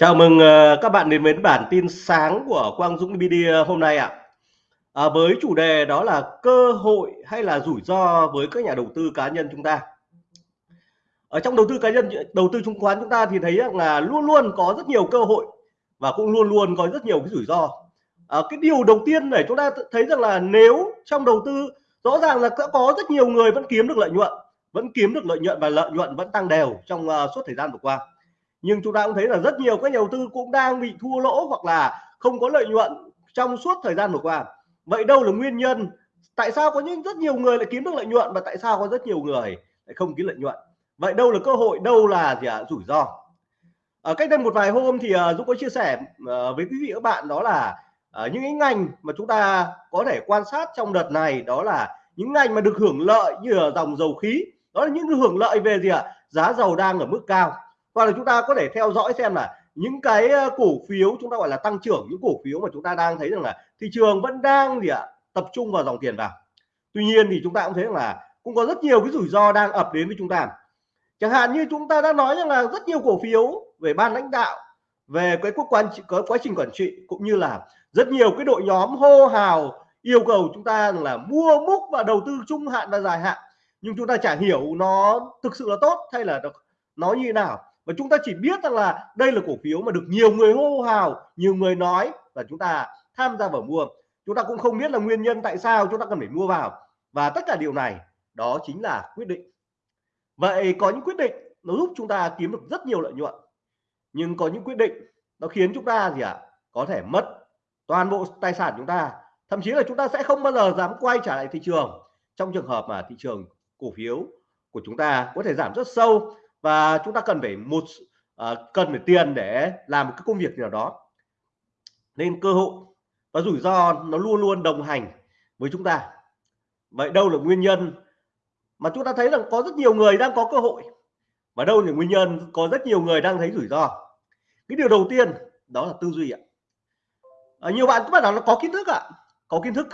Chào mừng ờ, các bạn đến với bản tin sáng của Quang Dũng Media hôm nay ạ. À, với chủ đề đó là cơ hội hay là rủi ro với các nhà đầu tư cá nhân chúng ta. Ở trong đầu tư cá nhân, đầu tư chứng khoán chúng ta thì thấy là luôn luôn có rất nhiều cơ hội và cũng luôn luôn có rất nhiều cái rủi ro. À, cái điều đầu tiên để chúng ta thấy rằng là nếu trong đầu tư rõ ràng là có rất nhiều người vẫn kiếm được lợi nhuận, vẫn kiếm được lợi nhuận và lợi nhuận vẫn tăng đều trong uh, suốt thời gian vừa qua nhưng chúng ta cũng thấy là rất nhiều các nhà đầu tư cũng đang bị thua lỗ hoặc là không có lợi nhuận trong suốt thời gian vừa qua. Vậy đâu là nguyên nhân? Tại sao có những rất nhiều người lại kiếm được lợi nhuận và tại sao có rất nhiều người lại không kiếm lợi nhuận? Vậy đâu là cơ hội? Đâu là gì ạ? À? rủi ro. Ở cách đây một vài hôm thì uh, Dũng có chia sẻ uh, với quý vị các bạn đó là uh, những cái ngành mà chúng ta có thể quan sát trong đợt này đó là những ngành mà được hưởng lợi như là dòng dầu khí. Đó là những hưởng lợi về gì ạ? À? giá dầu đang ở mức cao hoặc là chúng ta có thể theo dõi xem là những cái cổ phiếu chúng ta gọi là tăng trưởng, những cổ phiếu mà chúng ta đang thấy rằng là thị trường vẫn đang gì ạ, tập trung vào dòng tiền vào. Tuy nhiên thì chúng ta cũng thấy rằng là cũng có rất nhiều cái rủi ro đang ập đến với chúng ta. Chẳng hạn như chúng ta đã nói rằng là rất nhiều cổ phiếu về ban lãnh đạo, về cái quốc quan có quá trình quản trị cũng như là rất nhiều cái đội nhóm hô hào yêu cầu chúng ta là mua múc và đầu tư trung hạn và dài hạn. Nhưng chúng ta chả hiểu nó thực sự là tốt hay là nó như thế nào và chúng ta chỉ biết rằng là đây là cổ phiếu mà được nhiều người hô hào nhiều người nói và chúng ta tham gia vào mua. Chúng ta cũng không biết là nguyên nhân tại sao chúng ta cần phải mua vào. Và tất cả điều này đó chính là quyết định. Vậy có những quyết định nó giúp chúng ta kiếm được rất nhiều lợi nhuận. Nhưng có những quyết định nó khiến chúng ta gì ạ? À, có thể mất toàn bộ tài sản chúng ta. Thậm chí là chúng ta sẽ không bao giờ dám quay trở lại thị trường. Trong trường hợp mà thị trường cổ phiếu của chúng ta có thể giảm rất sâu và chúng ta cần phải một uh, cần phải tiền để làm một cái công việc nào đó. Nên cơ hội và rủi ro nó luôn luôn đồng hành với chúng ta. Vậy đâu là nguyên nhân? Mà chúng ta thấy rằng có rất nhiều người đang có cơ hội. Và đâu là nguyên nhân? Có rất nhiều người đang thấy rủi ro. Cái điều đầu tiên đó là tư duy ạ. À, nhiều bạn các bạn nào nó có kiến thức ạ. Có kiến thức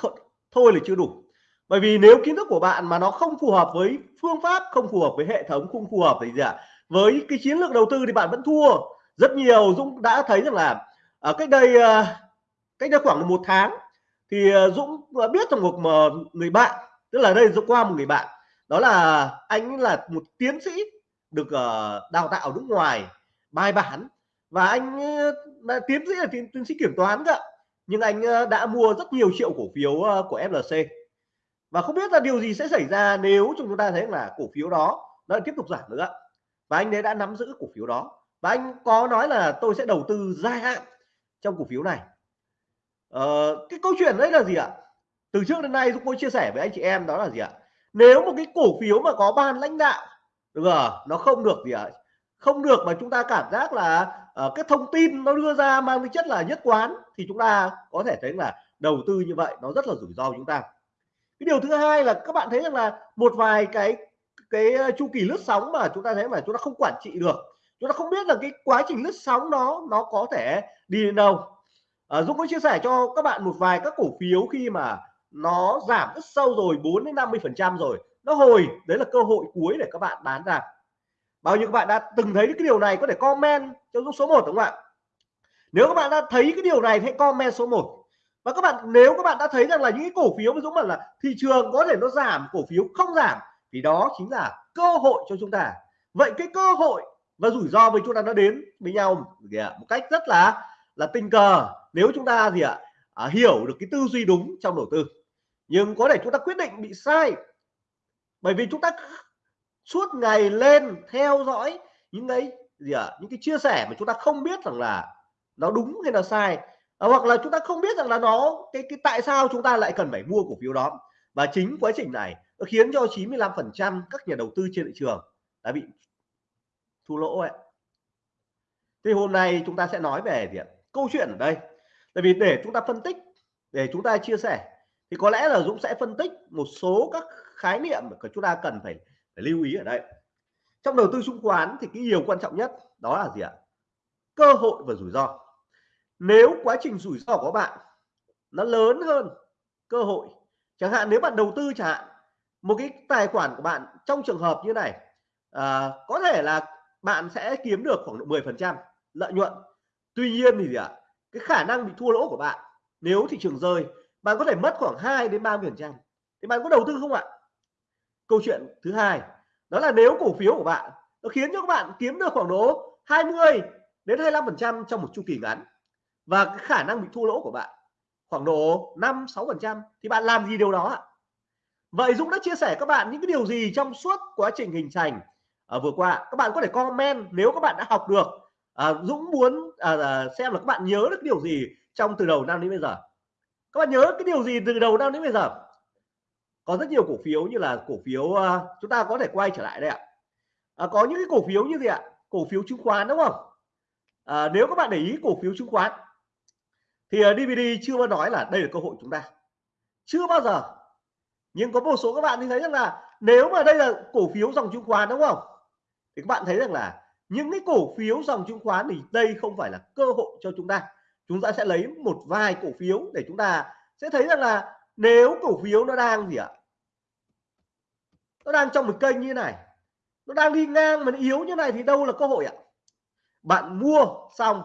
thôi là chưa đủ bởi vì nếu kiến thức của bạn mà nó không phù hợp với phương pháp không phù hợp với hệ thống không phù hợp thì gì ạ? À? với cái chiến lược đầu tư thì bạn vẫn thua. Rất nhiều Dũng đã thấy rằng là ở cách đây ờ, cách đây khoảng một tháng thì ờ, Dũng biết rằng một người bạn tức là đây Dũng qua một người bạn đó là anh là một tiến sĩ được đào tạo nước ngoài bài bản và anh đã tiến sĩ là tiến, tiến sĩ kiểm toán cơ nhưng anh đã mua rất nhiều triệu cổ phiếu của FLC và không biết là điều gì sẽ xảy ra nếu chúng ta thấy là cổ phiếu đó nó tiếp tục giảm nữa. Và anh ấy đã nắm giữ cổ phiếu đó. Và anh có nói là tôi sẽ đầu tư dài hạn trong cổ phiếu này. Ờ, cái câu chuyện đấy là gì ạ? Từ trước đến nay chúng tôi chia sẻ với anh chị em đó là gì ạ? Nếu một cái cổ phiếu mà có ban lãnh đạo được à, nó không được gì ạ? Không được mà chúng ta cảm giác là uh, cái thông tin nó đưa ra mang tính chất là nhất quán thì chúng ta có thể thấy là đầu tư như vậy nó rất là rủi ro chúng ta cái điều thứ hai là các bạn thấy rằng là một vài cái cái ờ, chu kỳ lướt sóng mà chúng ta thấy mà chúng ta không quản trị được. Chúng ta không biết là cái quá trình lướt sóng nó nó có thể đi đến đâu. À, Dũng có chia sẻ cho các bạn một vài các cổ phiếu khi mà nó giảm rất sâu rồi 4 đến 50 phần trăm rồi. Nó hồi đấy là cơ hội cuối để các bạn bán ra. Bao nhiêu các bạn đã từng thấy cái điều này có thể comment cho Dũng số 1 đúng không ạ? Nếu các bạn đã thấy cái điều này hãy comment số 1 và các bạn nếu các bạn đã thấy rằng là những cái cổ phiếu ví dụ là thị trường có thể nó giảm cổ phiếu không giảm thì đó chính là cơ hội cho chúng ta. Vậy cái cơ hội và rủi ro với chúng ta nó đến với nhau một cách rất là là tình cờ. Nếu chúng ta gì ạ? À, hiểu được cái tư duy đúng trong đầu tư. Nhưng có thể chúng ta quyết định bị sai. Bởi vì chúng ta suốt ngày lên theo dõi những cái gì ạ? À, những cái chia sẻ mà chúng ta không biết rằng là nó đúng hay là sai à, hoặc là chúng ta không biết rằng là nó cái cái tại sao chúng ta lại cần phải mua cổ phiếu đó và chính quá trình này nó khiến cho 95% các nhà đầu tư trên thị trường đã bị thua lỗ ấy. Thì hôm nay chúng ta sẽ nói về gì ạ? câu chuyện ở đây. Tại vì để chúng ta phân tích, để chúng ta chia sẻ thì có lẽ là Dũng sẽ phân tích một số các khái niệm mà chúng ta cần phải, phải lưu ý ở đây. Trong đầu tư chứng khoán thì cái điều quan trọng nhất đó là gì ạ? Cơ hội và rủi ro. Nếu quá trình rủi ro của bạn nó lớn hơn cơ hội chẳng hạn nếu bạn đầu tư chẳng hạn một cái tài khoản của bạn trong trường hợp như này à, có thể là bạn sẽ kiếm được khoảng độ 10 phần trăm lợi nhuận. Tuy nhiên thì gì ạ? Cái khả năng bị thua lỗ của bạn nếu thị trường rơi bạn có thể mất khoảng 2 đến 30 phần trăm. Thì bạn có đầu tư không ạ? Câu chuyện thứ hai đó là nếu cổ phiếu của bạn nó khiến cho các bạn kiếm được khoảng độ 20 đến 25 phần trăm trong một chu kỳ ngắn và cái khả năng bị thua lỗ của bạn khoảng độ 5 6 phần trăm thì bạn làm gì điều đó ạ? Vậy Dũng đã chia sẻ các bạn những cái điều gì trong suốt quá trình hình thành ở vừa qua? Các bạn có thể comment nếu các bạn đã học được. À, Dũng muốn à, à, xem là các bạn nhớ được điều gì trong từ đầu năm đến bây giờ. Các bạn nhớ cái điều gì từ đầu năm đến bây giờ? Có rất nhiều cổ phiếu như là cổ phiếu à, chúng ta có thể quay trở lại đây ạ. À, có những cái cổ phiếu như gì ạ? Cổ phiếu chứng khoán đúng không? À, nếu các bạn để ý cổ phiếu chứng khoán thì ờ, DVD chưa bao nói là đây là cơ hội chúng ta. Chưa bao giờ. Nhưng có một số các bạn thì thấy rằng là nếu mà đây là cổ phiếu dòng chứng khoán, đúng không? Thì các bạn thấy rằng là những cái cổ phiếu dòng chứng khoán thì đây không phải là cơ hội cho chúng ta. Chúng ta sẽ lấy một vài cổ phiếu để chúng ta sẽ thấy rằng là nếu cổ phiếu nó đang gì ạ? Nó đang trong một kênh như này. Nó đang đi ngang mà nó yếu như này thì đâu là cơ hội ạ? Bạn mua xong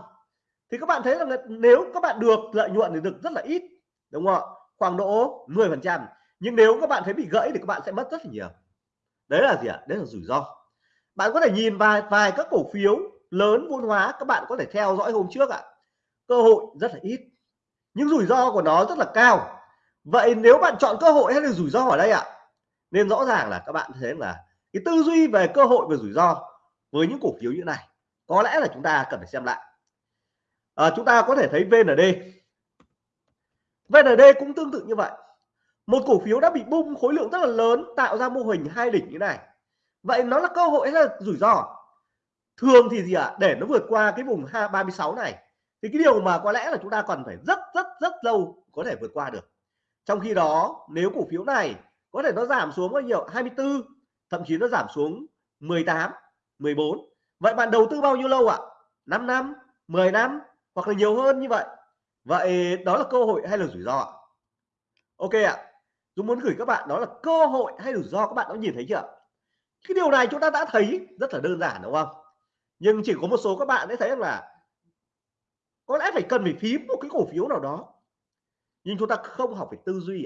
thì các bạn thấy là nếu các bạn được lợi nhuận thì được rất là ít, đúng không ạ? Khoảng độ 10 phần trăm. Nhưng nếu các bạn thấy bị gãy thì các bạn sẽ mất rất là nhiều. Đấy là gì ạ? Đấy là rủi ro. Bạn có thể nhìn vài vài các cổ phiếu lớn vốn hóa, các bạn có thể theo dõi hôm trước ạ. Cơ hội rất là ít. Nhưng rủi ro của nó rất là cao. Vậy nếu bạn chọn cơ hội hay là rủi ro ở đây ạ? Nên rõ ràng là các bạn thấy là cái tư duy về cơ hội và rủi ro với những cổ phiếu như này, có lẽ là chúng ta cần phải xem lại à, chúng ta có thể thấy VND VND cũng tương tự như vậy. Một cổ phiếu đã bị bung khối lượng rất là lớn tạo ra mô hình hai đỉnh như này. Vậy nó là cơ hội hay là rủi ro? Thường thì gì ạ? À? để nó vượt qua cái vùng 36 này thì cái điều mà có lẽ là chúng ta cần phải rất rất rất lâu có thể vượt qua được. Trong khi đó nếu cổ phiếu này có thể nó giảm xuống bao nhiêu? 24 thậm chí nó giảm xuống 18 14 vậy bạn đầu tư bao nhiêu lâu ạ? 5 năm 10 năm hoặc là nhiều hơn như vậy. Vậy đó là cơ hội hay là rủi ro ạ? Ok ạ. Tôi muốn gửi các bạn đó là cơ hội hay rủi ro, các bạn đã nhìn thấy chưa? Cái điều này chúng ta đã thấy rất là đơn giản, đúng không? Nhưng chỉ có một số các bạn đã thấy là có lẽ phải cần phải phím một cái cổ phiếu nào đó. Nhưng chúng ta không học về tư duy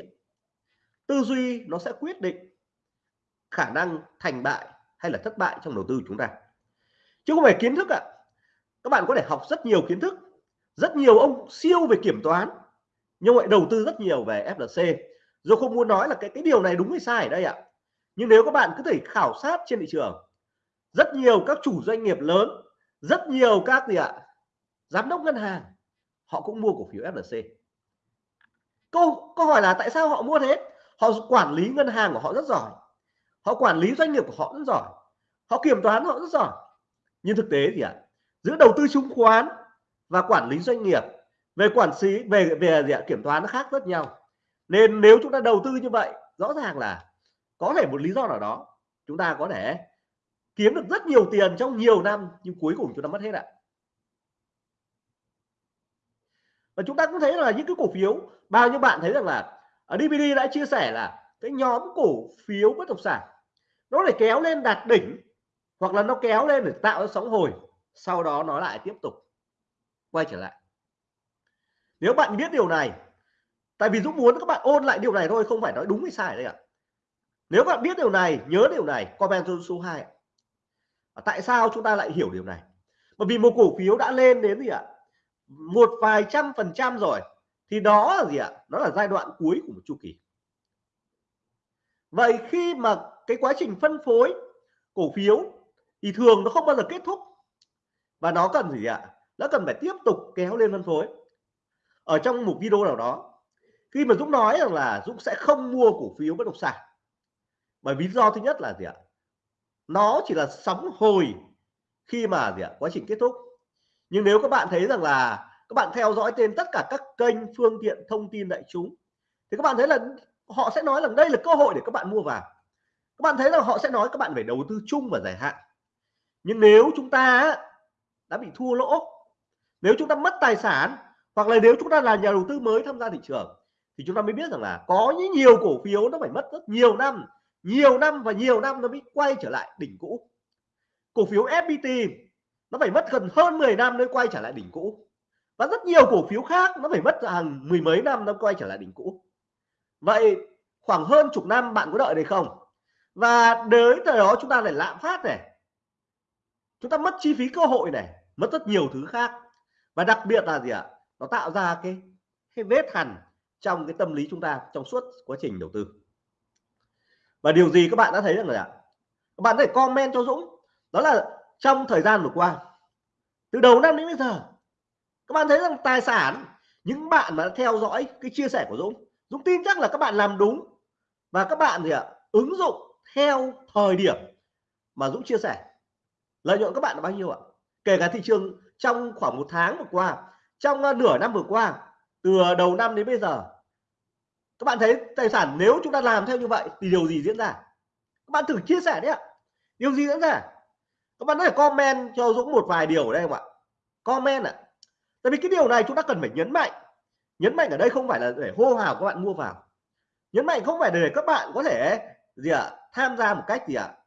tư duy nó sẽ quyết định khả năng thành bại hay là thất bại trong đầu tư của chúng ta. Chứ không phải kiến thức ạ. Các bạn có thể học rất nhiều kiến thức rất nhiều ông siêu về kiểm toán, nhưng lại đầu tư rất nhiều về FLC rồi không muốn nói là cái cái điều này đúng hay sai ở đây ạ. Nhưng nếu các bạn cứ thể khảo sát trên thị trường, rất nhiều các chủ doanh nghiệp lớn, rất nhiều các gì ạ, giám đốc ngân hàng, họ cũng mua cổ phiếu FLC câu câu hỏi là tại sao họ mua thế? Họ quản lý ngân hàng của họ rất giỏi, họ quản lý doanh nghiệp của họ rất giỏi, họ kiểm toán họ rất giỏi. Nhưng thực tế gì ạ, giữa đầu tư chứng khoán và quản lý doanh nghiệp về quản lý, về về gì ạ? kiểm toán nó khác rất nhau nên nếu chúng ta đầu tư như vậy, rõ ràng là có thể một lý do nào đó chúng ta có thể kiếm được rất nhiều tiền trong nhiều năm, nhưng cuối cùng chúng ta mất hết ạ và chúng ta cũng thấy là những cái cổ phiếu, bao nhiêu bạn thấy rằng là ở DVD đã chia sẻ là cái nhóm cổ phiếu bất động sản, nó để kéo lên đạt đỉnh, hoặc là nó kéo lên để tạo ra sóng hồi, sau đó nó lại tiếp tục quay trở lại. Nếu bạn biết điều này, tại vì Dũng muốn các bạn ôn lại điều này thôi, không phải nói đúng hay sai đây ạ. Nếu bạn biết điều này, nhớ điều này, comment số 2 tại sao chúng ta lại hiểu điều này? Bởi vì một cổ phiếu đã lên đến gì ạ? Một vài trăm phần trăm rồi, thì đó là gì ạ? Đó là giai đoạn cuối của một chu kỳ. Vậy khi mà cái quá trình phân phối cổ phiếu, thì thường nó không bao giờ kết thúc. Và nó cần gì ạ? Nó cần phải tiếp tục kéo lên phân phối. Ở trong một video nào đó, khi mà Dũng nói rằng là Dũng sẽ không mua cổ phiếu bất động sản, bởi lý do thứ nhất là gì ạ? Nó chỉ là sóng hồi khi mà gì ạ? Quá trình kết thúc. Nhưng nếu các bạn thấy rằng là các bạn theo dõi trên tất cả các kênh phương tiện thông tin đại chúng, thì các bạn thấy là họ sẽ nói rằng đây là cơ hội để các bạn mua vào. Các bạn thấy là họ sẽ nói các bạn phải đầu tư chung và dài hạn. Nhưng nếu chúng ta đã bị thua lỗ nếu chúng ta mất tài sản, hoặc là nếu chúng ta là nhà đầu tư mới tham gia thị trường, thì chúng ta mới biết rằng là có những nhiều cổ phiếu nó phải mất rất nhiều năm nhiều năm và nhiều năm nó mới quay trở lại đỉnh cũ. Cổ phiếu FPT nó phải mất gần hơn 10 năm mới quay trở lại đỉnh cũ. Và rất nhiều cổ phiếu khác nó phải mất hàng mười mấy năm nó quay trở lại đỉnh cũ. Vậy khoảng hơn chục năm bạn có đợi được không? Và đến thời đó chúng ta lại lạm phát này. Chúng ta mất chi phí cơ hội này, mất rất nhiều thứ khác và đặc biệt là gì ạ? Nó tạo ra cái cái vết hằn trong cái tâm lý chúng ta trong suốt quá trình đầu tư. Và điều gì các bạn đã thấy rằng là các bạn có thể comment cho Dũng. Đó là trong thời gian vừa qua, từ đầu năm đến bây giờ, các bạn thấy rằng tài sản, những bạn mà theo dõi cái chia sẻ của Dũng Dũng tin chắc là các bạn làm đúng và các bạn gì ạ? Ứng dụng theo thời điểm mà Dũng chia sẻ. Lợi nhuận các bạn là bao nhiêu ạ? Kể cả thị trường trong khoảng một tháng vừa qua, trong ờ, nửa năm vừa qua, từ đầu năm đến bây giờ, các bạn thấy tài sản nếu chúng ta làm theo như vậy thì điều gì diễn ra? Các bạn thử chia sẻ đấy ạ. Điều gì diễn ra? Các bạn có thể comment cho Dũng một vài điều ở đây không ạ? Comment ạ. Tại vì cái điều này chúng ta cần phải nhấn mạnh. Nhấn mạnh ở đây không phải là để hô hào các bạn mua vào. Nhấn mạnh không phải để các bạn có thể, gì ạ, tham gia một cách gì ạ?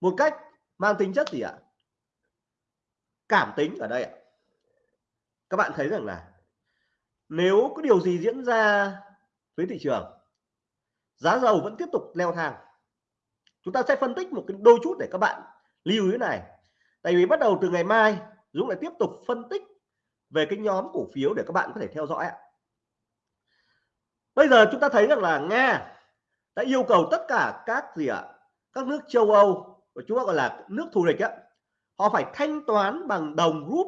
Một cách mang tính chất gì ạ? Cảm tính ở đây ạ. Các bạn thấy rằng là nếu có điều gì diễn ra với thị trường, giá dầu vẫn tiếp tục leo thang. Chúng ta sẽ phân tích một cái đôi chút để các bạn lưu ý này. Tại vì bắt đầu từ ngày mai, Dũng lại tiếp tục phân tích về cái nhóm cổ phiếu để các bạn có thể theo dõi ạ. Bây giờ chúng ta thấy rằng là Nga đã yêu cầu tất cả các gì ạ? Các nước châu Âu, và chúng ta gọi là nước thù địch á họ phải thanh toán bằng đồng rúp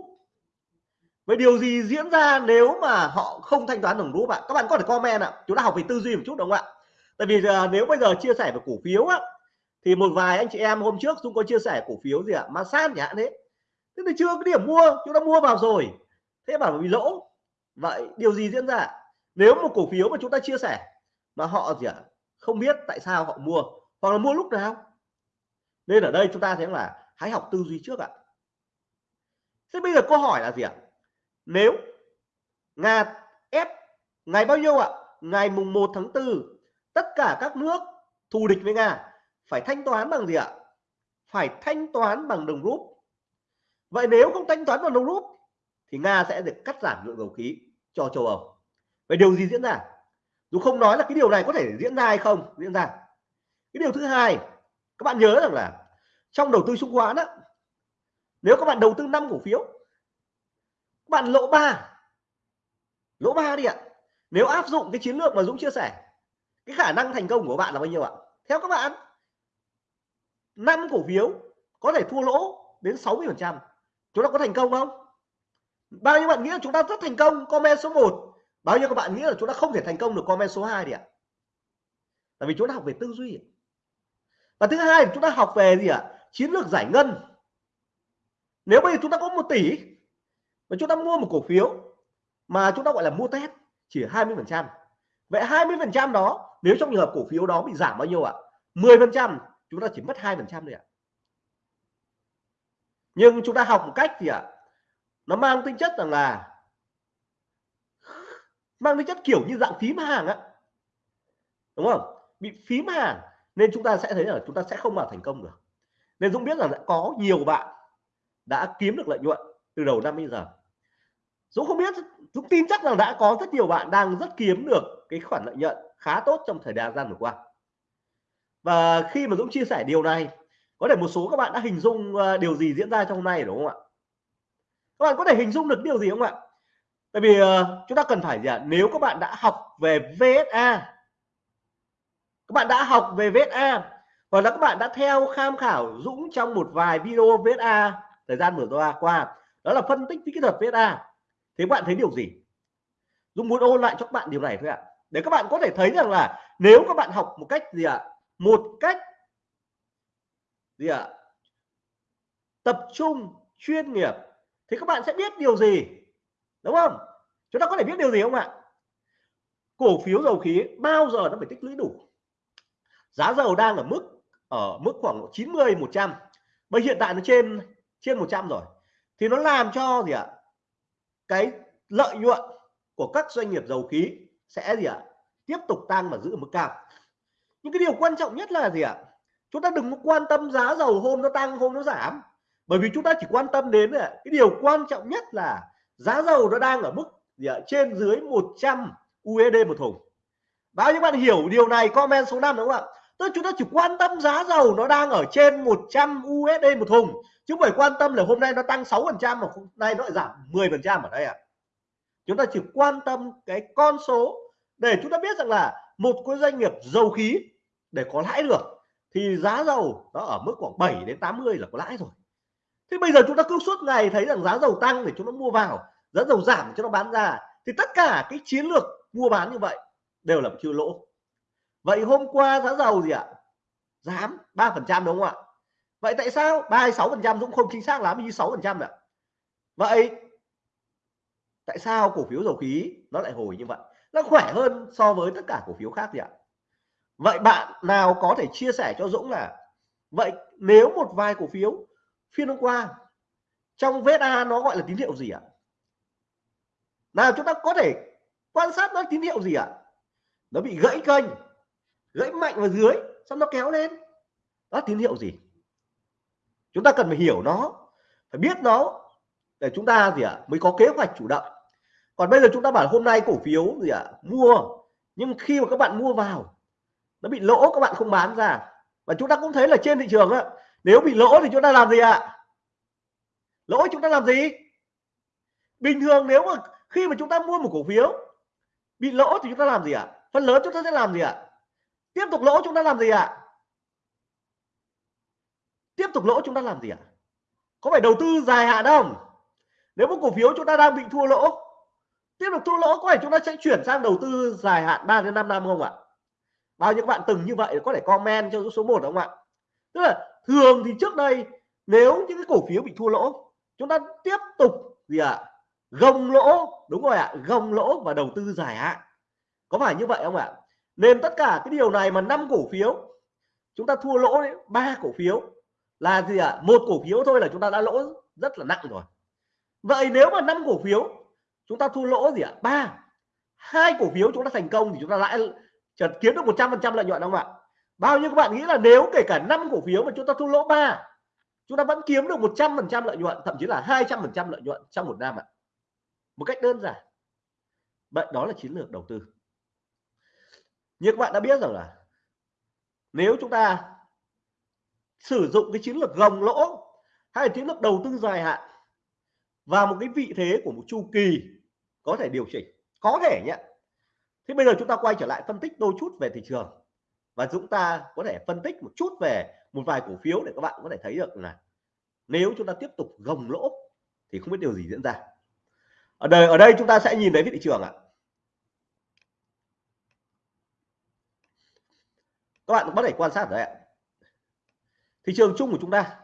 Vậy điều gì diễn ra nếu mà họ không thanh toán đồng rúp ạ? Các bạn có thể comment ạ. Chúng ta học về tư duy một chút đúng không ạ? Tại vì uh, nếu bây giờ chia sẻ về cổ phiếu á thì một vài anh chị em hôm trước chúng có chia sẻ cổ phiếu gì ạ? Masan chẳng hạn thế. Thế thì chưa có điểm mua, chúng ta mua vào rồi. Thế bảo bị lỗ. Vậy điều gì diễn ra? Nếu một cổ phiếu mà chúng ta chia sẻ mà họ gì ạ? Không biết tại sao họ mua hoặc là mua lúc nào. Nên ở đây chúng ta thấy là hãy học tư duy trước ạ. Thế bây giờ câu hỏi là gì ạ? nếu Nga ép ngày bao nhiêu ạ? Ngày mùng 1 tháng 4 tất cả các nước thù địch với Nga phải thanh toán bằng gì ạ? Phải thanh toán bằng đồng rúp. Vậy nếu không thanh toán bằng đồng rúp, thì Nga sẽ được cắt giảm lượng dầu khí cho châu Âu. Vậy điều gì diễn ra? Dù không nói là cái điều này có thể diễn ra hay không, diễn ra. Cái điều thứ hai, các bạn nhớ rằng là trong đầu tư chứng khoán á, nếu các bạn đầu tư 5 cổ phiếu bạn lỗ ba lỗ ba đi ạ. Nếu áp dụng cái chiến lược mà Dũng chia sẻ, cái khả năng thành công của bạn là bao nhiêu ạ? Theo các bạn, năm cổ phiếu có thể thua lỗ đến 60 phần trăm. Chúng ta có thành công không? Bao nhiêu bạn nghĩ là chúng ta rất thành công? Comment số 1 bao nhiêu các bạn nghĩ là chúng ta không thể thành công được? Comment số 2 đi ạ. Tại vì chúng ta học về tư duy và thứ hai chúng ta học về gì ạ? Chiến lược giải ngân. Nếu bây giờ chúng ta có một tỷ và chúng ta mua một cổ phiếu mà chúng ta gọi là mua test, chỉ 20 phần trăm. Vậy 20 phần trăm đó, nếu trong trường hợp cổ phiếu đó bị giảm bao nhiêu ạ? 10 phần trăm, chúng ta chỉ mất 2 phần trăm thôi ạ. Nhưng chúng ta học một cách thì ạ, nó mang tính chất rằng là, mang tính chất kiểu như dạng phím hàng á. Đúng không? Bị phím hàng, nên chúng ta sẽ thấy là chúng ta sẽ không mà thành công được nên Dũng biết rằng đã có nhiều bạn đã kiếm được lợi nhuận từ đầu năm đến giờ. Dũng không biết, Dũng tin chắc rằng đã có rất nhiều bạn đang rất kiếm được cái khoản lợi nhuận khá tốt trong thời gian vừa qua. Và khi mà Dũng chia sẻ điều này, có thể một số các bạn đã hình dung ờ, điều gì diễn ra trong hôm nay, đúng không ạ? Các bạn có thể hình dung được điều gì không ạ? Tại vì ờ, chúng ta cần phải gì ạ? Nếu các bạn đã học về VSA các bạn đã học về VSA hoặc là các bạn đã theo tham khảo Dũng trong một vài video VSA thời gian vừa qua. Đó là phân tích kỹ thuật VSA thế bạn thấy điều gì? Dũng muốn ôn lại cho các bạn điều này thôi ạ. Để các bạn có thể thấy rằng là nếu các bạn học một cách gì ạ? Một cách gì ạ? Tập trung, chuyên nghiệp, thì các bạn sẽ biết điều gì? Đúng không? Chúng ta có thể biết điều gì không ạ? Cổ phiếu dầu khí bao giờ nó phải tích lũy đủ? Giá dầu đang ở mức ở mức khoảng 90 100 bây hiện tại nó trên trên 100 rồi. Thì nó làm cho gì ạ? Cái lợi nhuận của các doanh nghiệp dầu khí sẽ gì ạ? Tiếp tục tăng và giữ ở mức cao. Nhưng cái điều quan trọng nhất là gì ạ? Chúng ta đừng quan tâm giá dầu hôm nó tăng, hôm nó giảm. Bởi vì chúng ta chỉ quan tâm đến cái điều quan trọng nhất là giá dầu nó đang ở mức gì ạ? trên dưới 100 USD một thùng. Bao nhiêu bạn hiểu điều này? Comment số 5 đúng không ạ? Tức chúng ta chỉ quan tâm giá dầu nó đang ở trên 100 USD một thùng. Chứ không phải quan tâm là hôm nay nó tăng 6 phần trăm mà hôm nay nó lại giảm 10 phần trăm ở đây à. chúng ta chỉ quan tâm cái con số để chúng ta biết rằng là một cái doanh nghiệp dầu khí để có lãi được thì giá dầu nó ở mức khoảng 7 đến 80 là có lãi rồi. Thế bây giờ chúng ta cứ suốt ngày thấy rằng giá dầu tăng để chúng nó mua vào, giá dầu giảm cho nó bán ra, thì tất cả cái chiến lược mua bán như vậy đều là chiêu lỗ vậy hôm qua giá dầu gì ạ? Giảm 3 phần trăm đúng không ạ? Vậy tại sao 36 phần trăm cũng không chính xác lắm như 6 phần trăm ạ? Vậy tại sao cổ phiếu dầu khí nó lại hồi như vậy? Nó khỏe hơn so với tất cả cổ phiếu khác gì ạ? Vậy bạn nào có thể chia sẻ cho Dũng là, vậy nếu một vài cổ phiếu phiên hôm qua, trong VSA nó gọi là tín hiệu gì ạ? Nào chúng ta có thể quan sát nó tín hiệu gì ạ? Nó bị gãy kênh gãy mạnh vào dưới, xong nó kéo lên. Đó, tín hiệu gì? Chúng ta cần phải hiểu nó, phải biết nó để chúng ta gì ạ, mới có kế hoạch chủ động. Còn bây giờ chúng ta bảo hôm nay cổ phiếu gì ạ, mua, nhưng khi mà các bạn mua vào, nó bị lỗ, các bạn không bán ra. Và chúng ta cũng thấy là trên thị trường á, nếu bị lỗ thì chúng ta làm gì ạ? Lỗ chúng ta làm gì? Bình thường nếu mà khi mà chúng ta mua một cổ phiếu, bị lỗ thì chúng ta làm gì ạ? Phần lớn chúng ta sẽ làm gì ạ? Tiếp tục lỗ chúng ta làm gì ạ? Tiếp tục lỗ chúng ta làm gì ạ? Có phải đầu tư dài hạn không? Nếu một cổ phiếu chúng ta đang bị thua lỗ, tiếp tục thua lỗ có phải chúng ta sẽ chuyển sang đầu tư dài hạn 3 đến 5 năm không ạ? Bao nhiêu bạn từng như vậy có thể comment cho số 1 không ạ? Tức là thường thì trước đây nếu những cái cổ phiếu bị thua lỗ, chúng ta tiếp tục gì ạ? Gồng lỗ, đúng rồi ạ, gồng lỗ và đầu tư dài hạn. Có phải như vậy không ạ? Nên tất cả cái điều này mà năm cổ phiếu, chúng ta thua lỗ ba cổ phiếu là gì ạ? Một cổ phiếu thôi là chúng ta đã lỗ rất là nặng rồi. Vậy nếu mà năm cổ phiếu chúng ta thua lỗ gì ạ? Ba. Hai cổ phiếu chúng ta thành công thì chúng ta lãi chợt kiếm được 100 phần trăm lợi nhuận không ạ? Bao nhiêu các bạn nghĩ là nếu kể cả năm cổ phiếu mà chúng ta thua lỗ ba, chúng ta vẫn kiếm được 100 phần trăm lợi nhuận, thậm chí là 200 phần trăm lợi nhuận trong một năm ạ? Một cách đơn giản. Vậy đó là chiến lược đầu tư như các bạn đã biết rằng là nếu chúng ta sử dụng cái chiến lược gồng lỗ hay chiến lược đầu tư dài hạn và một cái vị thế của một chu kỳ có thể điều chỉnh, có thể nhé. Thế bây giờ chúng ta quay trở lại phân tích đôi chút về thị trường và chúng ta có thể phân tích một chút về một vài cổ phiếu để các bạn có thể thấy được là nếu chúng ta tiếp tục gồng lỗ thì không biết điều gì diễn ra. Ở đây ở đây chúng ta sẽ nhìn thấy thị trường ạ. Các bạn có thể quan sát đấy ạ. Thị trường chung của chúng ta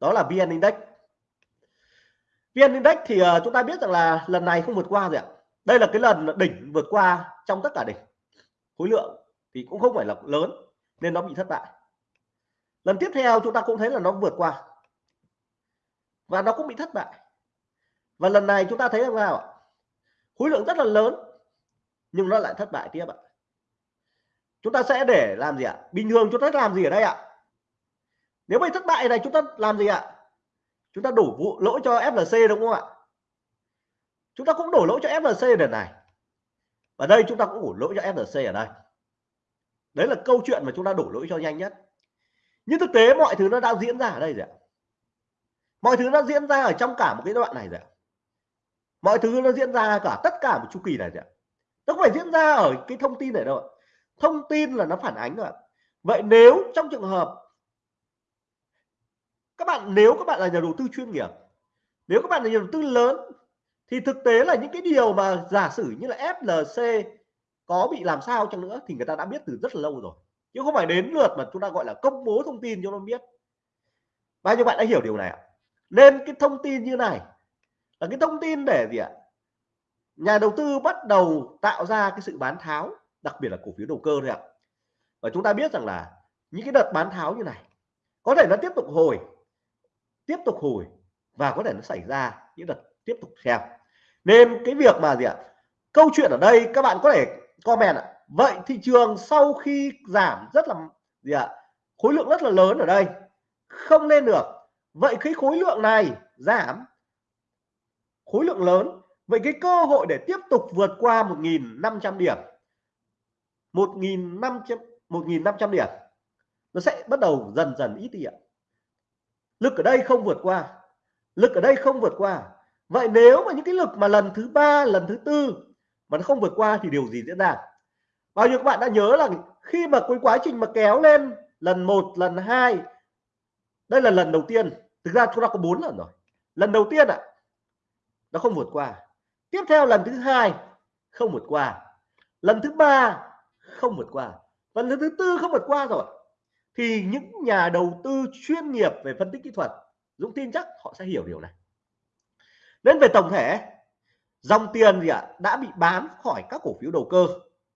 đó là vn index. Vn index thì uh, chúng ta biết rằng là lần này không vượt qua rồi ạ. Đây là cái lần đỉnh vượt qua trong tất cả đỉnh. Khối lượng thì cũng không phải là lớn nên nó bị thất bại. Lần tiếp theo chúng ta cũng thấy là nó vượt qua. Và nó cũng bị thất bại. Và lần này chúng ta thấy là nào ạ? Khối lượng rất là lớn nhưng nó lại thất bại tiếp ạ chúng ta sẽ để làm gì ạ? Bình thường chúng ta làm gì ở đây ạ? Nếu bị thất bại này chúng ta làm gì ạ? Chúng ta đổ vụ, lỗi cho FLC đúng không ạ? Chúng ta cũng đổ lỗi cho FLC lần này. Ở đây chúng ta cũng đổ lỗi cho FLC ở đây. Đấy là câu chuyện mà chúng ta đổ lỗi cho nhanh nhất. Nhưng thực tế mọi thứ nó đã diễn ra ở đây rồi ạ. Mọi thứ nó diễn ra ở trong cả một cái đoạn này rồi ạ. Mọi thứ nó diễn ra cả tất cả một chu kỳ này rồi ạ. Nó không phải diễn ra ở cái thông tin này đâu ạ thông tin là nó phản ánh rồi vậy nếu trong trường hợp, các bạn, nếu các bạn là nhà đầu tư chuyên nghiệp, nếu các bạn là nhà đầu tư lớn, thì thực tế là những cái điều mà giả sử như là FLC có bị làm sao chăng nữa thì người ta đã biết từ rất là lâu rồi. Chứ không phải đến lượt mà chúng ta gọi là công bố thông tin cho nó biết. Bao nhiêu bạn đã hiểu điều này ạ? Nên cái thông tin như này là cái thông tin để gì ạ? Nhà đầu tư bắt đầu tạo ra cái sự bán tháo đặc biệt là cổ phiếu đầu cơ thôi ạ. Và chúng ta biết rằng là những cái đợt bán tháo như này, có thể nó tiếp tục hồi, tiếp tục hồi và có thể nó xảy ra những đợt tiếp tục theo. Nên cái việc mà gì ạ? Câu chuyện ở đây các bạn có thể comment ạ. Vậy thị trường sau khi giảm rất là gì ạ? Khối lượng rất là lớn ở đây, không lên được. Vậy cái khối lượng này giảm, khối lượng lớn. Vậy cái cơ hội để tiếp tục vượt qua 1.500 điểm 1.500 1.500 điểm. Nó sẽ bắt đầu dần dần ít đi ạ. Lực ở đây không vượt qua lực ở đây không vượt qua. Vậy nếu mà những cái lực mà lần thứ ba lần thứ tư mà nó không vượt qua thì điều gì diễn ra? Bao nhiêu các bạn đã nhớ là khi mà cái quá trình mà kéo lên lần một lần hai đây là lần đầu tiên. Thực ra chúng ta có bốn lần rồi. Lần đầu tiên ạ à, nó không vượt qua. Tiếp theo lần thứ hai không vượt qua. Lần thứ ba không vượt qua. Phần thứ tư không vượt qua rồi. Thì những nhà đầu tư chuyên nghiệp về phân tích kỹ thuật Dũng tin chắc họ sẽ hiểu điều này. Nên về tổng thể dòng tiền gì ạ à, đã bị bán khỏi các cổ phiếu đầu cơ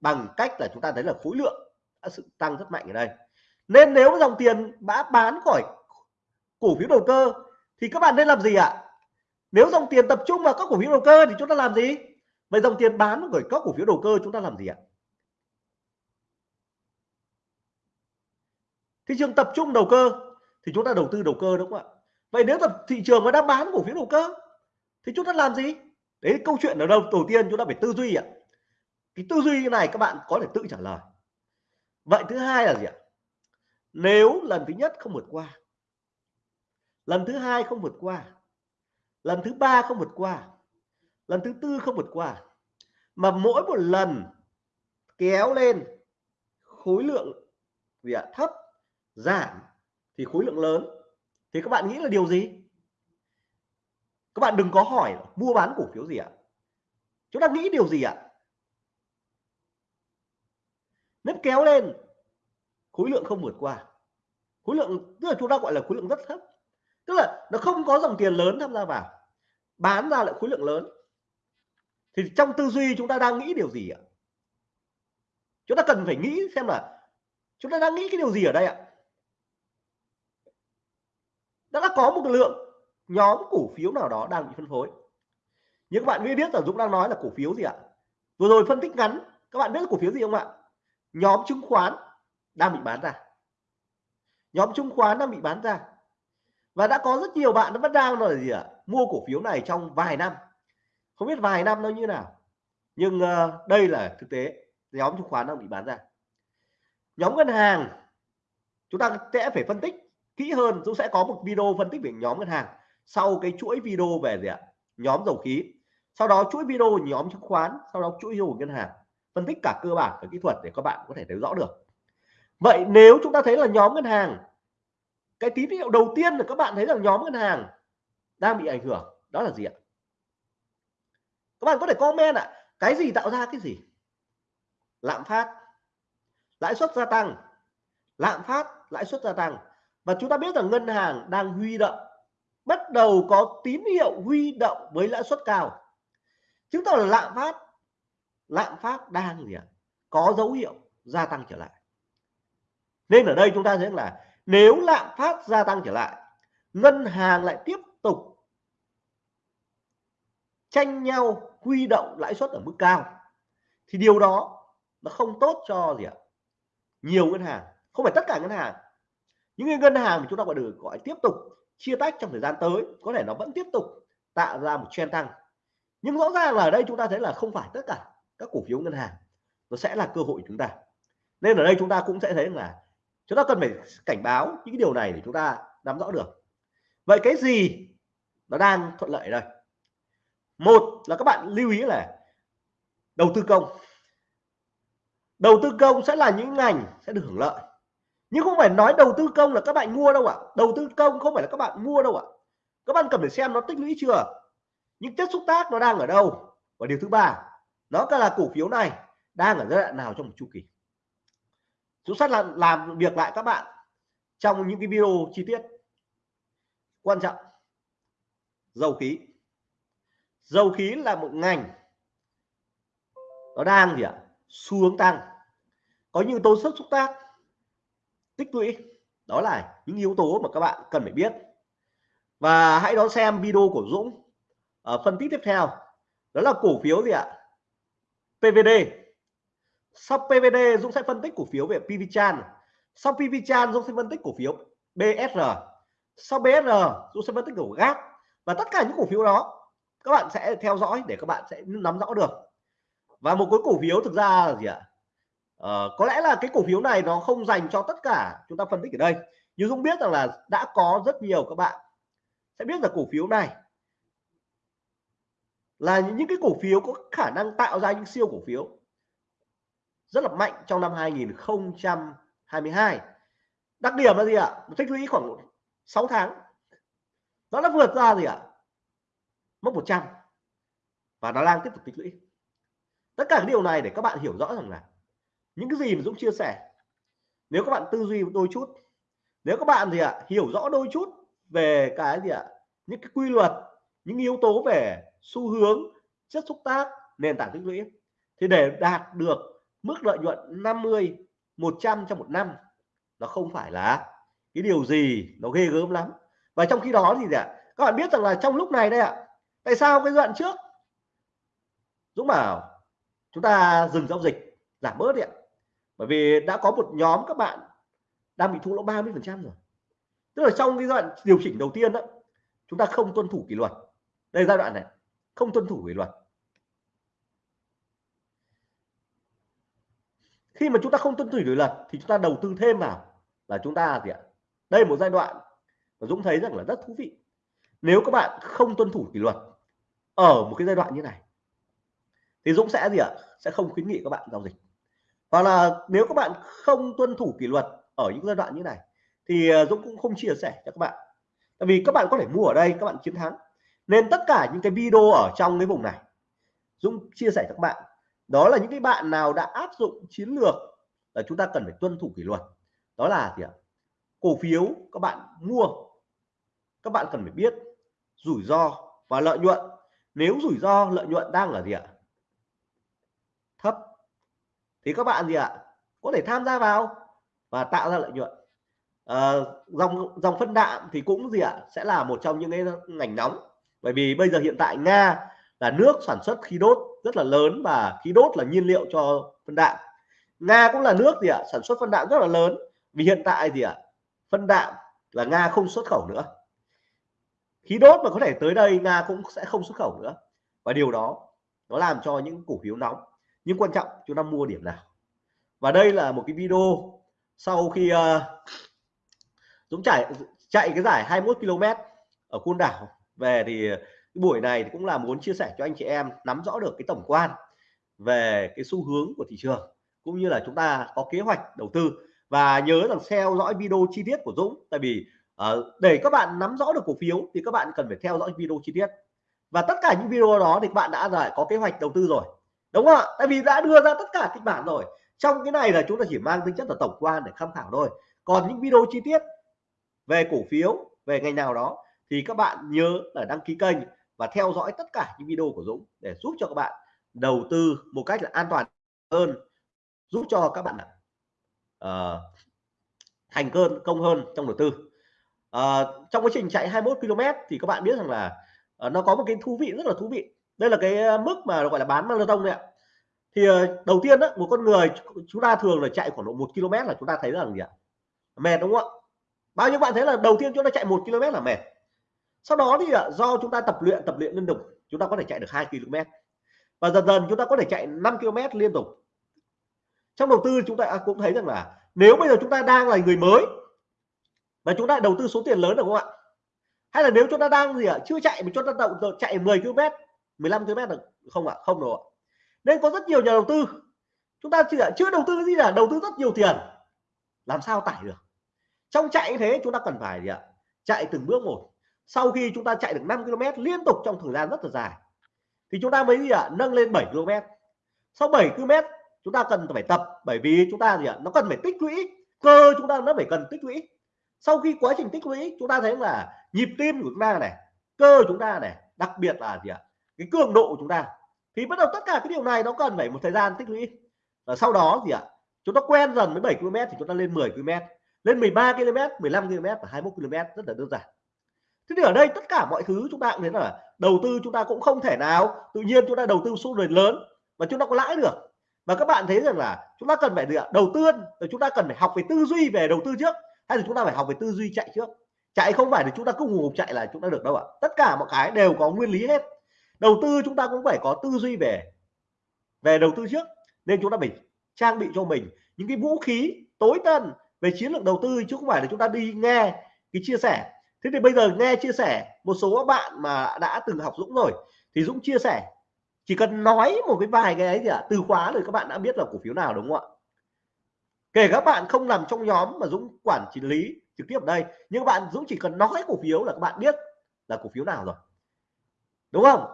bằng cách là chúng ta thấy là khối lượng đã sự tăng rất mạnh ở đây. Nên nếu dòng tiền đã bán khỏi cổ phiếu đầu cơ thì các bạn nên làm gì ạ? À? nếu dòng tiền tập trung vào các cổ phiếu đầu cơ thì chúng ta làm gì? Vậy dòng tiền bán khỏi các cổ phiếu đầu cơ chúng ta làm gì ạ? à? Thị trường tập trung đầu cơ thì chúng ta đầu tư đầu cơ đúng không ạ? Vậy nếu tập thị trường mà đã bán cổ phiếu đầu cơ thì chúng ta làm gì? Đấy, câu chuyện ở đâu? Đầu tiên chúng ta phải tư duy ạ. Cái tư duy này các bạn có thể tự trả lời. Vậy thứ hai là gì ạ? Nếu lần thứ nhất không vượt qua, lần thứ hai không vượt qua, lần thứ ba không vượt qua, lần thứ tư không vượt qua, mà mỗi một lần kéo lên khối lượng gì ạ? Thấp giảm thì khối lượng lớn. Thì các bạn nghĩ là điều gì? Các bạn đừng có hỏi mua bán cổ phiếu gì ạ. Chúng ta nghĩ điều gì ạ? Nếu kéo lên, khối lượng không vượt qua. Khối lượng, tức là chúng ta gọi là khối lượng rất thấp. Tức là nó không có dòng tiền lớn tham gia vào, bán ra lại khối lượng lớn. Thì trong tư duy chúng ta đang nghĩ điều gì ạ? Chúng ta cần phải nghĩ xem là chúng ta đang nghĩ cái điều gì ở đây ạ? Đã có một lượng nhóm cổ phiếu nào đó đang bị phân phối. Nhưng các bạn mới biết là Dũng đang nói là cổ phiếu gì ạ? Vừa rồi phân tích ngắn các bạn biết là cổ phiếu gì không ạ? Nhóm chứng khoán đang bị bán ra. Nhóm chứng khoán đang bị bán ra. Và đã có rất nhiều bạn nó vẫn đang là gì ạ? Mua cổ phiếu này trong vài năm. Không biết vài năm nó như nào. Nhưng uh, đây là thực tế. Nhóm chứng khoán đang bị bán ra. Nhóm ngân hàng chúng ta sẽ phải phân tích kỹ hơn, Dũng sẽ có một video phân tích về nhóm ngân hàng sau cái chuỗi video về gì ạ? Nhóm dầu khí. Sau đó chuỗi video nhóm chứng khoán, sau đó chuỗi video ngân hàng. Phân tích cả cơ bản và kỹ thuật để các bạn có thể thấy rõ được. Vậy nếu chúng ta thấy là nhóm ngân hàng, cái tín hiệu đầu tiên là các bạn thấy rằng nhóm ngân hàng đang bị ảnh hưởng, đó là gì ạ? Các bạn có thể comment ạ, cái gì tạo ra cái gì? Lạm phát, lãi suất gia tăng. Lạm phát, lãi suất gia tăng và chúng ta biết rằng ngân hàng đang huy động, bắt đầu có tín hiệu huy động với lãi suất cao. Chứng tỏ là lạm phát lạm phát đang gì ạ? Có dấu hiệu gia tăng trở lại. Nên ở đây chúng ta thấy là nếu lạm phát gia tăng trở lại, ngân hàng lại tiếp tục tranh nhau huy động lãi suất ở mức cao, thì điều đó nó không tốt cho gì ạ? Nhiều ngân hàng, không phải tất cả ngân hàng những ngân hàng mà chúng ta gọi được, gọi tiếp tục chia tách trong thời gian tới, có thể nó vẫn tiếp tục tạo ra một trend tăng. Nhưng rõ ràng là ở đây chúng ta thấy là không phải tất cả các cổ phiếu ngân hàng nó sẽ là cơ hội chúng ta. Nên ở đây chúng ta cũng sẽ thấy là chúng ta cần phải cảnh báo những cái điều này để chúng ta nắm rõ được. Vậy cái gì nó đang thuận lợi đây? Một là các bạn lưu ý là đầu tư công. Đầu tư công sẽ là những ngành sẽ được hưởng lợi nhưng không phải nói đầu tư công là các bạn mua đâu ạ. Đầu tư công không phải là các bạn mua đâu ạ. Các bạn cần phải xem nó tích lũy chưa? Những chất xúc tác nó đang ở đâu? Và điều thứ ba nó là cổ phiếu này đang ở giai đoạn nào trong một chu kỳ? Chúng sát là làm việc lại các bạn trong những cái video chi tiết. Quan trọng, dầu khí. Dầu khí là một ngành nó đang gì ạ? Xuống tăng. Có những tố sức xúc tác tích lũy. Đó là những yếu tố mà các bạn cần phải biết. Và hãy đón xem video của Dũng ở phân tích tiếp theo. Đó là cổ phiếu gì ạ? PVD sau PVD Dũng sẽ phân tích cổ phiếu về PVChan sau PVChan Dũng sẽ phân tích cổ phiếu BSR sau BSR Dũng sẽ phân tích cổ GAT và tất cả những cổ phiếu đó, các bạn sẽ theo dõi để các bạn sẽ nắm rõ được. Và một cái cổ phiếu thực ra là gì ạ? Ờ, có lẽ là cái cổ phiếu này nó không dành cho tất cả chúng ta phân tích ở đây. Nhưng Dũng biết rằng là đã có rất nhiều các bạn sẽ biết là cổ phiếu này là những cái cổ phiếu có khả năng tạo ra những siêu cổ phiếu rất là mạnh trong năm 2022 đặc điểm là gì ạ? Tích lũy khoảng 6 tháng. Nó đã vượt ra gì ạ? Mốc 100 và nó đang tiếp tục tích lũy. Tất cả cái điều này để các bạn hiểu rõ rằng là những cái gì mà Dũng chia sẻ, nếu các bạn tư duy đôi chút, nếu các bạn gì ạ, hiểu rõ đôi chút về cái gì ạ, những cái quy luật, những yếu tố về xu hướng, chất xúc tác, nền tảng tích lũy, thì để đạt được mức lợi nhuận 50 100 trong một năm nó không phải là cái điều gì nó ghê gớm lắm. Và trong khi đó thì ạ, các bạn biết rằng là trong lúc này đây ạ, tại sao cái đoạn trước, Dũng bảo chúng ta dừng giao dịch, giảm bớt đi ạ bởi vì đã có một nhóm các bạn đang bị thua lỗ 30 phần trăm rồi. Tức là trong cái giai đoạn điều chỉnh đầu tiên đó, chúng ta không tuân thủ kỷ luật. Đây giai đoạn này, không tuân thủ kỷ luật. Khi mà chúng ta không tuân thủ kỷ luật thì chúng ta đầu tư thêm vào là chúng ta gì ạ? Đây là một giai đoạn mà Dũng thấy rằng là rất thú vị. Nếu các bạn không tuân thủ kỷ luật ở một cái giai đoạn như này, thì Dũng sẽ gì ạ? Sẽ không khuyến nghị các bạn giao dịch hoặc là nếu các bạn không tuân thủ kỷ luật ở những giai đoạn như này, thì ờ, Dũng cũng không chia sẻ cho các bạn. Tại vì các bạn có thể mua ở đây, các bạn chiến thắng. Nên tất cả những cái video ở trong cái vùng này, Dũng chia sẻ cho các bạn. Đó là những cái bạn nào đã áp dụng chiến lược là chúng ta cần phải tuân thủ kỷ luật. Đó là gì ạ? Cổ phiếu các bạn mua, các bạn cần phải biết rủi ro và lợi nhuận. Nếu rủi ro, lợi nhuận đang ở gì ạ? Thì các bạn gì ạ? Có thể tham gia vào và tạo ra lợi nhuận. À, dòng dòng phân đạm thì cũng gì ạ? Sẽ là một trong những cái ngành nóng. Bởi vì bây giờ hiện tại Nga là nước sản xuất khí đốt rất là lớn và khí đốt là nhiên liệu cho phân đạm. Nga cũng là nước gì ạ? Sản xuất phân đạm rất là lớn. Vì hiện tại gì ạ? Phân đạm là Nga không xuất khẩu nữa. Khí đốt mà có thể tới đây Nga cũng sẽ không xuất khẩu nữa. Và điều đó nó làm cho những cổ phiếu nóng nhưng quan trọng chúng ta mua điểm nào? Và đây là một cái video sau khi uh, Dũng chạy chạy cái giải 21 km ở Côn Đảo. Về thì cái buổi này cũng là muốn chia sẻ cho anh chị em nắm rõ được cái tổng quan về cái xu hướng của thị trường cũng như là chúng ta có kế hoạch đầu tư. Và nhớ rằng theo dõi video chi tiết của Dũng tại vì uh, để các bạn nắm rõ được cổ phiếu thì các bạn cần phải theo dõi video chi tiết. Và tất cả những video đó thì các bạn đã giải có kế hoạch đầu tư rồi đúng không ạ? Tại vì đã đưa ra tất cả kịch bản rồi. Trong cái này là chúng ta chỉ mang tính chất là tổng quan để tham khảo thôi. Còn những video chi tiết về cổ phiếu về ngành nào đó thì các bạn nhớ là đăng ký kênh và theo dõi tất cả những video của Dũng để giúp cho các bạn đầu tư một cách là an toàn hơn giúp cho các bạn uh, thành cơn công hơn trong đầu tư. Uh, trong quá trình chạy 21 km thì các bạn biết rằng là uh, nó có một cái thú vị rất là thú vị đây là cái mức mà gọi là bán marathon này ạ thì đầu tiên đó một con người chúng ta thường là chạy khoảng độ một km là chúng ta thấy rằng gì ạ mệt đúng không ạ bao nhiêu bạn thấy là đầu tiên chúng ta chạy một km là mệt sau đó thì do chúng ta tập luyện tập luyện liên tục chúng ta có thể chạy được 2 km và dần dần chúng ta có thể chạy 5 km liên tục trong đầu tư chúng ta cũng thấy rằng là nếu bây giờ chúng ta đang là người mới và chúng ta đầu tư số tiền lớn được không ạ hay là nếu chúng ta đang gì ạ chưa chạy mà chúng ta đầu chạy 10 km 15 km được không ạ, không đâu ạ. Nên có rất nhiều nhà đầu tư. Chúng ta chưa chưa đầu tư cái gì là đầu tư rất nhiều tiền. Làm sao tải được? Trong chạy như thế, chúng ta cần phải gì ạ? Chạy từng bước một. Sau khi chúng ta chạy được 5 km liên tục trong thời gian rất là dài, thì chúng ta mới gì ạ? Nâng lên 7 km sau 7 km chúng ta cần phải tập, bởi vì chúng ta gì ạ? Nó cần phải tích lũy. Cơ chúng ta nó phải cần tích lũy. Sau khi quá trình tích lũy, chúng ta thấy là nhịp tim của chúng ta này, cơ chúng ta này, đặc biệt là gì ạ? Cái cường độ của chúng ta thì bắt đầu tất cả cái điều này nó cần phải một thời gian tích lũy và sau đó gì ạ chúng ta quen dần với 7 km thì chúng ta lên 10 km lên 13 km 15 km và 21 km rất là đơn giản thế thì ở đây tất cả mọi thứ chúng ta cũng thấy là đầu tư chúng ta cũng không thể nào tự nhiên chúng ta đầu tư số tiền lớn mà chúng ta có lãi được và các bạn thấy rằng là chúng ta cần phải gì ạ đầu tư rồi chúng ta cần phải học về tư duy về đầu tư trước hay là chúng ta phải học về tư duy chạy trước chạy không phải là chúng ta cứ ngủ chạy là chúng ta được đâu ạ tất cả mọi cái đều có nguyên lý hết đầu tư chúng ta cũng phải có tư duy về về đầu tư trước nên chúng ta phải trang bị cho mình những cái vũ khí tối tân về chiến lược đầu tư chứ không phải là chúng ta đi nghe cái chia sẻ. Thế thì bây giờ nghe chia sẻ một số các bạn mà đã từng học Dũng rồi thì Dũng chia sẻ chỉ cần nói một cái vài cái ấy gì ạ à, từ khóa rồi các bạn đã biết là cổ phiếu nào đúng không ạ? Kể các bạn không nằm trong nhóm mà Dũng quản trị lý trực tiếp ở đây nhưng bạn Dũng chỉ cần nói cổ phiếu là các bạn biết là cổ phiếu nào rồi. Đúng không?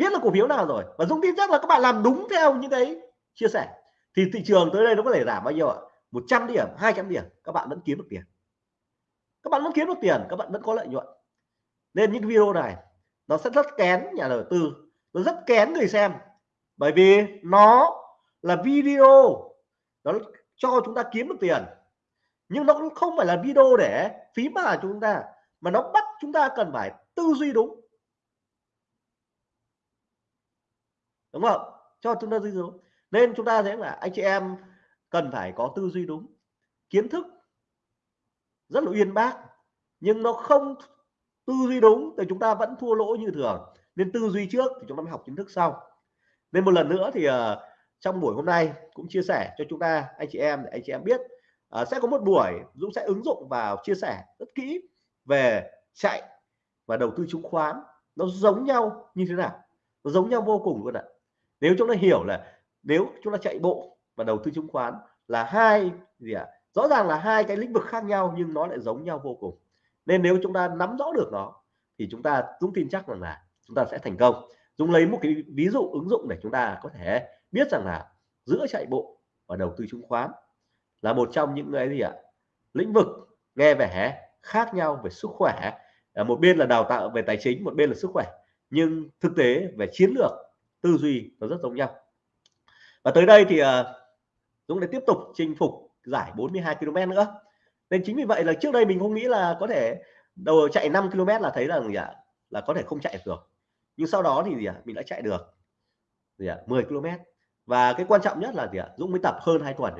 Biết là cổ phiếu nào rồi. Và Dũng tin chắc là các bạn làm đúng theo những cái chia sẻ. Thì thị trường tới đây nó có thể giảm bao nhiêu ạ? 100 điểm 200 điểm, các bạn vẫn kiếm được tiền. Các bạn vẫn kiếm được tiền, các bạn vẫn có lợi nhuận. Nên những video này, nó sẽ rất kén nhà đầu tư. Nó rất kén người xem. Bởi vì nó là video. Nó cho chúng ta kiếm được tiền. Nhưng nó cũng không phải là video để phí mà chúng ta, mà nó bắt chúng ta cần phải tư duy đúng. Đúng không? Cho chúng ta duy đúng nên chúng ta thấy là anh chị em cần phải có tư duy đúng. Kiến thức rất là uyên bác nhưng nó không tư duy đúng thì chúng ta vẫn thua lỗ như thường. Nên tư duy trước thì chúng ta mới học kiến thức sau. Nên một lần nữa thì uh, trong buổi hôm nay cũng chia sẻ cho chúng ta anh chị em để anh chị em biết uh, sẽ có một buổi Dũng sẽ ứng dụng vào chia sẻ rất kỹ về chạy và đầu tư chứng khoán. Nó giống nhau như thế nào? Nó giống nhau vô cùng luôn ạ nếu chúng ta hiểu là nếu chúng ta chạy bộ và đầu tư chứng khoán là hai gì ạ? À? rõ ràng là hai cái lĩnh vực khác nhau nhưng nó lại giống nhau vô cùng. Nên nếu chúng ta nắm rõ được nó thì chúng ta cũng tin chắc rằng là chúng ta sẽ thành công. Dũng lấy một cái ví dụ ứng dụng để chúng ta có thể biết rằng là giữa chạy bộ và đầu tư chứng khoán là một trong những cái gì ạ? Lĩnh vực nghe vẻ khác nhau về sức khỏe. Ờ, một bên là đào tạo về tài chính, một bên là sức khỏe. Nhưng thực tế về chiến lược tư duy nó rất giống nhau. Và tới đây thì uh, Dũng lại tiếp tục chinh phục giải 42 km nữa. Nên chính vì vậy là trước đây mình không nghĩ là có thể đầu chạy 5 km là thấy rằng gì ạ? Là có thể không chạy được nhưng sau đó thì gì ạ? Mình đã chạy được gì ạ? 10 km và cái quan trọng nhất là gì ạ? Dũng mới tập hơn hai tuần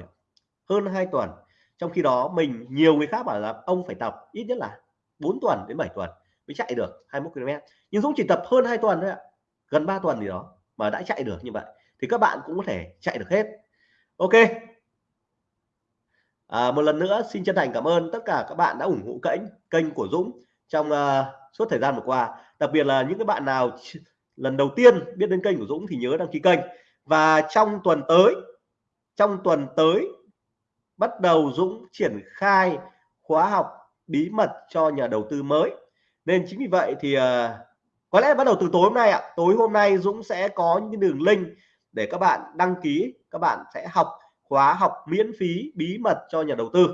hơn hai tuần. Trong khi đó mình nhiều người khác bảo là ông phải tập ít nhất là 4 tuần đến 7 tuần mới chạy được 21 km nhưng Dũng chỉ tập hơn hai tuần thôi ạ. Gần 3 tuần gì đó mà đã chạy được như vậy thì các bạn cũng có thể chạy được hết. Ok. À, một lần nữa xin chân thành cảm ơn tất cả các bạn đã ủng hộ kênh kênh của Dũng trong uh, suốt thời gian vừa qua. Đặc biệt là những cái bạn nào lần đầu tiên biết đến kênh của Dũng thì nhớ đăng ký kênh. Và trong tuần tới trong tuần tới bắt đầu Dũng triển khai khóa học bí mật cho nhà đầu tư mới. Nên chính vì vậy thì uh, có lẽ bắt đầu từ tối hôm nay ạ. Tối hôm nay Dũng sẽ có những đường link để các bạn đăng ký, các bạn sẽ học khóa học miễn phí, bí mật cho nhà đầu tư.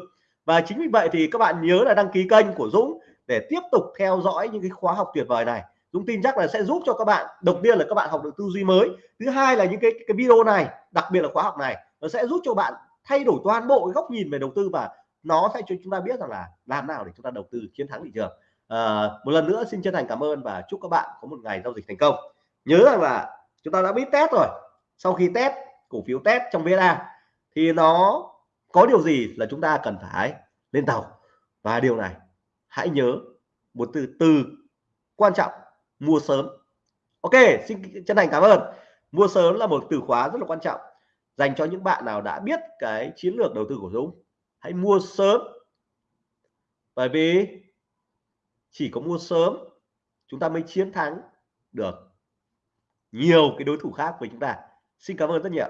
Và chính vì vậy thì các bạn nhớ là đăng ký kênh của Dũng để tiếp tục theo dõi những cái khóa học tuyệt vời này. Dũng tin chắc là sẽ giúp cho các bạn, đầu tiên là các bạn học được tư duy mới, thứ hai là những cái cái video này, đặc biệt là khóa học này, nó sẽ giúp cho bạn thay đổi toàn bộ cái góc nhìn về đầu tư và nó sẽ cho chúng ta biết rằng là làm nào để chúng ta đầu tư, chiến thắng thị trường à, một lần nữa xin chân thành cảm ơn và chúc các bạn có một ngày giao dịch thành công. Nhớ rằng là chúng ta đã biết test rồi. Sau khi test cổ phiếu test trong VSA thì nó có điều gì là chúng ta cần phải lên tàu? Và điều này hãy nhớ một từ từ quan trọng mua sớm. Ok xin chân thành cảm ơn. Mua sớm là một từ khóa rất là quan trọng dành cho những bạn nào đã biết cái chiến lược đầu tư của Dũng hãy mua sớm. Bởi vì chỉ có mua sớm, chúng ta mới chiến thắng được. Nhiều cái đối thủ khác với chúng ta. Xin cảm ơn rất nhiều